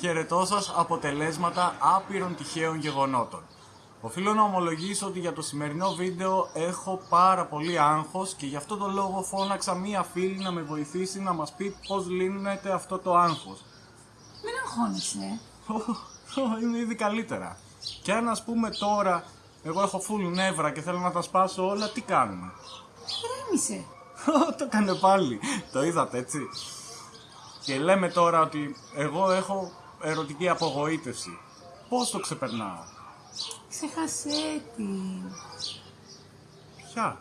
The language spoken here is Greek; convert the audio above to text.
Χαιρετώ σας αποτελέσματα άπειρων τυχαίων γεγονότων. Οφείλω να ομολογήσω ότι για το σημερινό βίντεο έχω πάρα πολύ άγχος και γι' αυτό το λόγο φώναξα μία φίλη να με βοηθήσει να μας πει πώς λύνεται αυτό το άγχος. Μην αγχώνεσαι. Ω, Είμαι ήδη καλύτερα. Και αν ας πούμε τώρα εγώ έχω φουλ νεύρα και θέλω να τα σπάσω όλα, τι κάνουμε; Ηρέμησε. Ω, το έκανε πάλι. Το είδατε έτσι. Και λέμε τώρα ότι εγώ έχω ερωτική απογοήτευση. Πώς το ξεπερνάω; Ξέχασέ τη. Ποια;